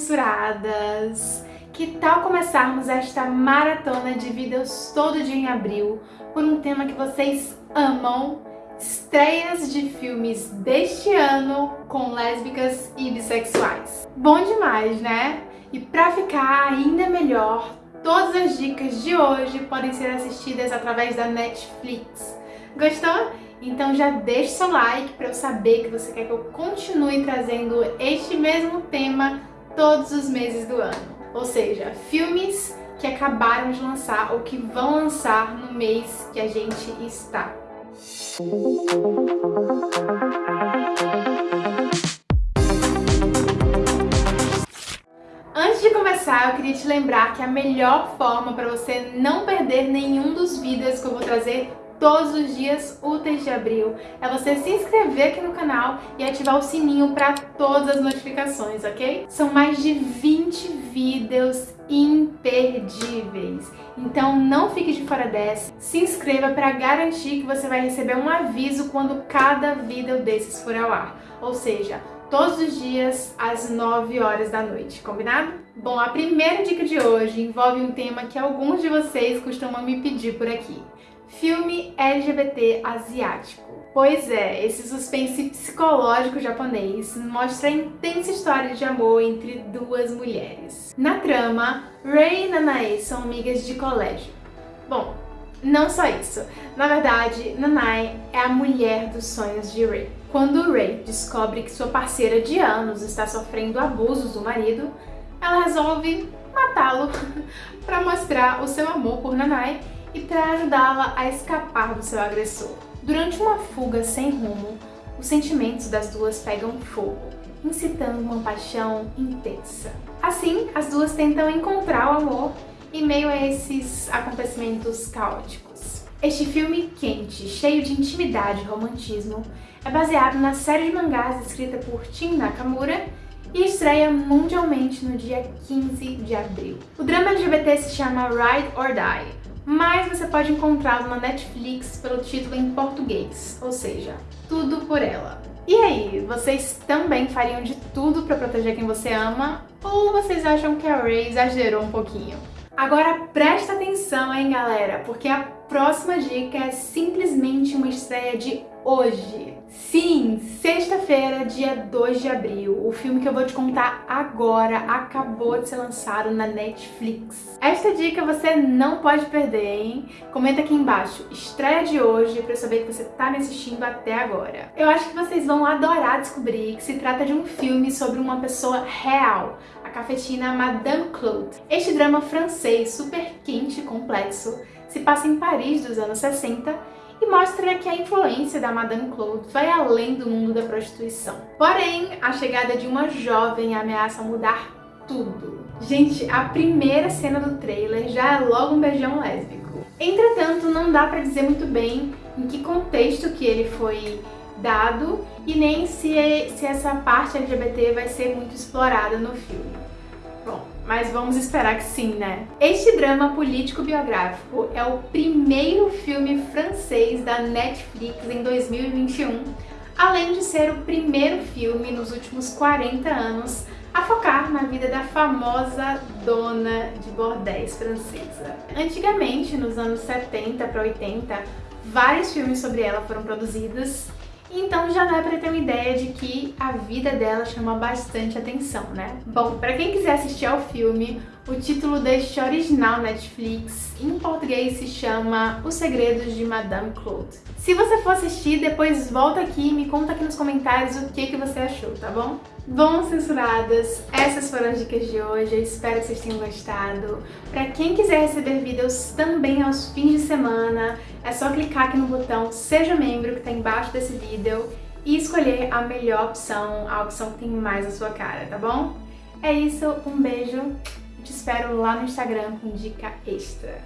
censuradas! Que tal começarmos esta maratona de vídeos todo dia em abril por um tema que vocês amam? Estreias de filmes deste ano com lésbicas e bissexuais. Bom demais, né? E pra ficar ainda melhor, todas as dicas de hoje podem ser assistidas através da Netflix. Gostou? Então já deixe seu like para eu saber que você quer que eu continue trazendo este mesmo tema todos os meses do ano. Ou seja, filmes que acabaram de lançar ou que vão lançar no mês que a gente está. Antes de começar, eu queria te lembrar que a melhor forma para você não perder nenhum dos vídeos que eu vou trazer todos os dias úteis de abril é você se inscrever aqui no canal e ativar o sininho para todas as notificações, ok? São mais de 20 vídeos imperdíveis, então não fique de fora dessa. Se inscreva para garantir que você vai receber um aviso quando cada vídeo desses for ao ar, ou seja, todos os dias às 9 horas da noite, combinado? Bom, a primeira dica de hoje envolve um tema que alguns de vocês costumam me pedir por aqui. Filme LGBT asiático. Pois é, esse suspense psicológico japonês mostra a intensa história de amor entre duas mulheres. Na trama, Rei e Nanae são amigas de colégio. Bom, não só isso. Na verdade, Nanae é a mulher dos sonhos de Rei. Quando Rei descobre que sua parceira de anos está sofrendo abusos do marido, ela resolve matá-lo para mostrar o seu amor por Nanae e para ajudá-la a escapar do seu agressor. Durante uma fuga sem rumo, os sentimentos das duas pegam fogo, incitando uma paixão intensa. Assim, as duas tentam encontrar o amor em meio a esses acontecimentos caóticos. Este filme quente, cheio de intimidade e romantismo, é baseado na série de mangás escrita por Tim Nakamura e estreia mundialmente no dia 15 de abril. O drama LGBT se chama Ride or Die, mas você pode encontrá-lo na Netflix pelo título em português, ou seja, Tudo por Ela. E aí, vocês também fariam de tudo para proteger quem você ama? Ou vocês acham que a Ray exagerou um pouquinho? Agora presta atenção, hein, galera, porque a próxima dica é simplesmente uma estreia de hoje. Sim, sexta-feira, dia 2 de abril, o filme que eu vou te contar agora acabou de ser lançado na Netflix. Esta dica você não pode perder, hein? Comenta aqui embaixo, estreia de hoje, pra eu saber que você tá me assistindo até agora. Eu acho que vocês vão adorar descobrir que se trata de um filme sobre uma pessoa real, a cafetina Madame Claude. Este drama francês super quente e complexo se passa em Paris dos anos 60 e mostra que a influência da Madame Claude vai além do mundo da prostituição. Porém, a chegada de uma jovem ameaça mudar tudo. Gente, a primeira cena do trailer já é logo um beijão lésbico. Entretanto, não dá pra dizer muito bem em que contexto que ele foi dado e nem se, se essa parte LGBT vai ser muito explorada no filme. Mas vamos esperar que sim, né? Este drama político-biográfico é o primeiro filme francês da Netflix em 2021, além de ser o primeiro filme nos últimos 40 anos a focar na vida da famosa dona de bordéis francesa. Antigamente, nos anos 70 para 80, vários filmes sobre ela foram produzidos então já dá pra ter uma ideia de que a vida dela chama bastante atenção, né? Bom, pra quem quiser assistir ao filme, o título deste original Netflix, em português, se chama Os Segredos de Madame Claude. Se você for assistir, depois volta aqui e me conta aqui nos comentários o que, que você achou, tá bom? Bom, censuradas, essas foram as dicas de hoje, eu espero que vocês tenham gostado. Pra quem quiser receber vídeos também aos fins de semana, é só clicar aqui no botão Seja Membro, que tá embaixo desse vídeo, e escolher a melhor opção, a opção que tem mais a sua cara, tá bom? É isso, um beijo, te espero lá no Instagram com dica extra.